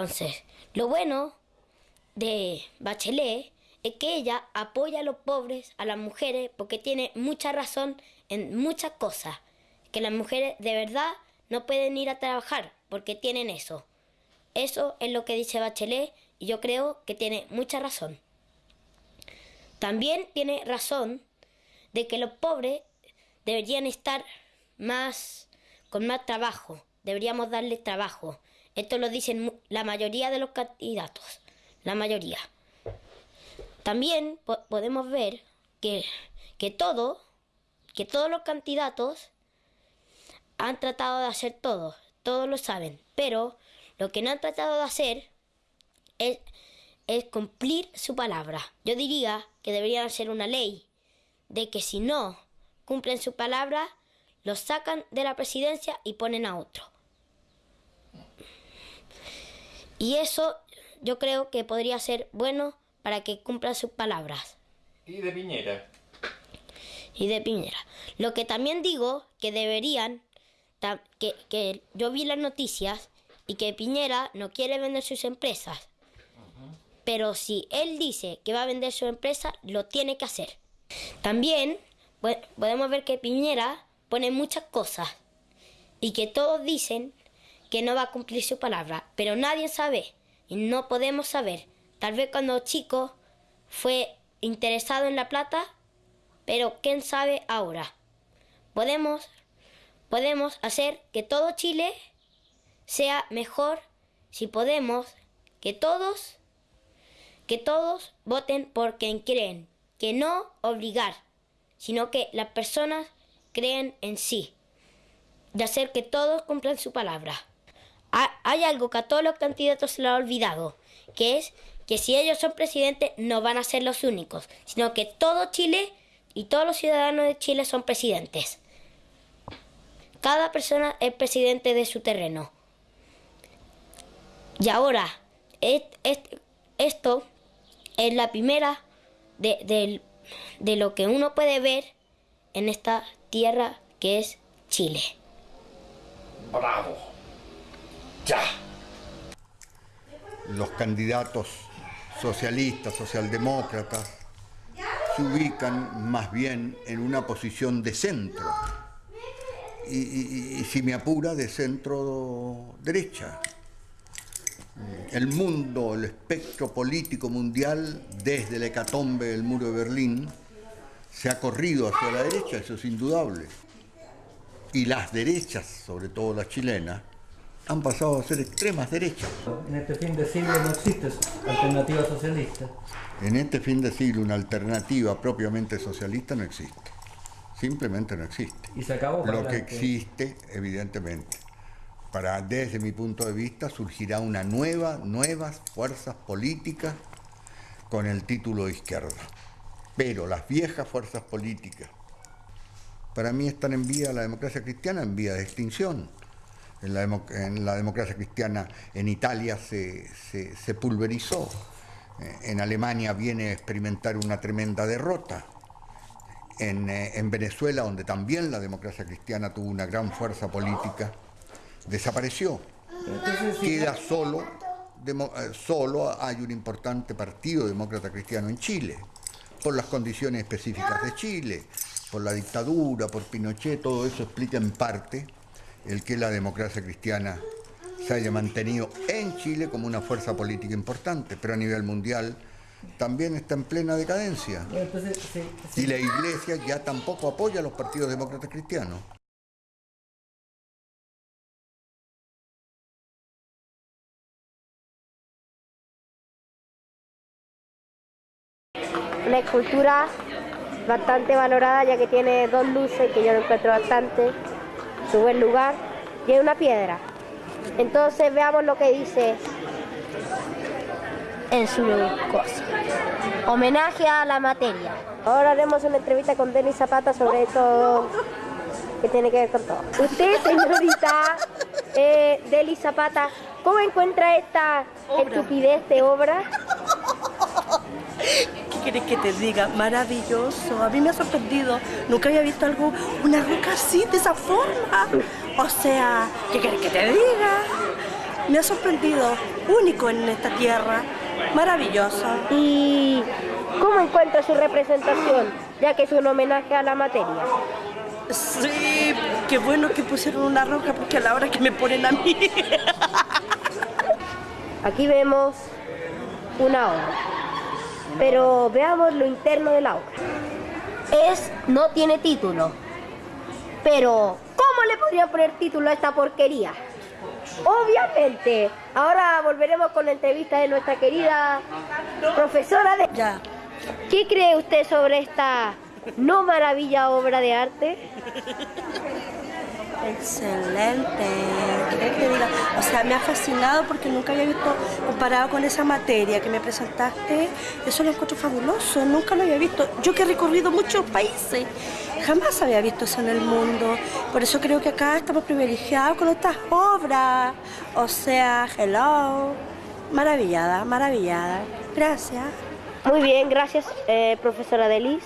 Entonces, lo bueno de Bachelet es que ella apoya a los pobres, a las mujeres, porque tiene mucha razón en muchas cosas. Que las mujeres de verdad no pueden ir a trabajar porque tienen eso. Eso es lo que dice Bachelet y yo creo que tiene mucha razón. También tiene razón de que los pobres deberían estar más con más trabajo, deberíamos darles trabajo. Esto lo dicen la mayoría de los candidatos, la mayoría. También podemos ver que, que todo, que todos los candidatos han tratado de hacer todo, todos lo saben, pero lo que no han tratado de hacer es, es cumplir su palabra. Yo diría que deberían hacer una ley de que si no cumplen su palabra, los sacan de la presidencia y ponen a otro. Y eso yo creo que podría ser bueno para que cumplan sus palabras. ¿Y de Piñera? Y de Piñera. Lo que también digo que deberían, que, que yo vi las noticias y que Piñera no quiere vender sus empresas. Pero si él dice que va a vender su empresa, lo tiene que hacer. También podemos ver que Piñera pone muchas cosas y que todos dicen que no va a cumplir su palabra, pero nadie sabe y no podemos saber. Tal vez cuando chico fue interesado en la plata, pero quién sabe ahora. Podemos, podemos hacer que todo Chile sea mejor si podemos que todos que todos voten por quien creen, que no obligar, sino que las personas creen en sí, de hacer que todos cumplan su palabra. Hay algo que a todos los candidatos se lo ha olvidado, que es que si ellos son presidentes no van a ser los únicos, sino que todo Chile y todos los ciudadanos de Chile son presidentes. Cada persona es presidente de su terreno. Y ahora, esto es la primera de, lo que uno puede ver en esta tierra que es Chile. ¡Bravo! Los candidatos socialistas, socialdemócratas, se ubican más bien en una posición de centro. y si me apura, de centro derecha el mundo, el espectro político mundial, desde el hecatombe del muro de Berlín, se ha corrido hacia la derecha, eso es indudable. Y las derechas, sobre todo las chilenas, han pasado a ser extremas derechas. En este fin de siglo no existe alternativa socialista. En este fin de siglo una alternativa propiamente socialista no existe. Simplemente no existe. Y se acabó. Lo que existe, evidentemente, para, desde mi punto de vista, surgirá una nueva, nuevas fuerzas políticas con el título de izquierda. Pero las viejas fuerzas políticas, para mí están en vía, la democracia cristiana en vía de extinción. En la, democracia cristiana en Italia se, pulverizó. Eh, en Alemania viene a experimentar una tremenda derrota. En, eh, en Venezuela, donde también la democracia cristiana tuvo una gran fuerza política, desapareció. Queda solo, eh, solo hay un importante partido demócrata cristiano en Chile, por las condiciones específicas de Chile, por la dictadura, por Pinochet, todo eso explica en parte el que la democracia cristiana se haya mantenido en Chile como una fuerza política importante, pero a nivel mundial también está en plena decadencia. Y la iglesia ya tampoco apoya a los partidos demócratas cristianos. una escultura bastante valorada ya que tiene dos luces que yo lo encuentro bastante, su buen lugar, y es una piedra. Entonces veamos lo que dice en su cosa. Homenaje a la materia. Ahora haremos una entrevista con Denis Zapata sobre esto que tiene que ver con todo. Usted, señorita eh, Deli Zapata, ¿cómo encuentra esta estupidez de obra? ¿Qué quieres que te diga? Maravilloso. A mí me ha sorprendido. Nunca había visto algo, una roca así, de esa forma. O sea, ¿qué quieres que te diga? me ha sorprendido, único en esta tierra, maravilloso. ¿Y cómo encuentra su representación, ya que es un homenaje a la materia? Sí, qué bueno que pusieron una roca porque a la hora que me ponen a mí. Aquí vemos una obra, pero veamos lo interno de la obra. Es, no tiene título, pero ¿cómo le podrían poner título a esta porquería? Obviamente, ahora volveremos con la entrevista de nuestra querida profesora de... Ya. ¿Qué cree usted sobre esta no maravilla obra de arte? Excelente. O sea, me ha fascinado porque nunca había visto comparado con esa materia que me presentaste. Eso lo encuentro fabuloso. Nunca lo había visto. Yo que he recorrido muchos países, jamás había visto eso en el mundo. Por eso creo que acá estamos privilegiados con estas obras. O sea, hello. Maravillada, maravillada. Gracias. Muy bien, gracias, eh, profesora Delis.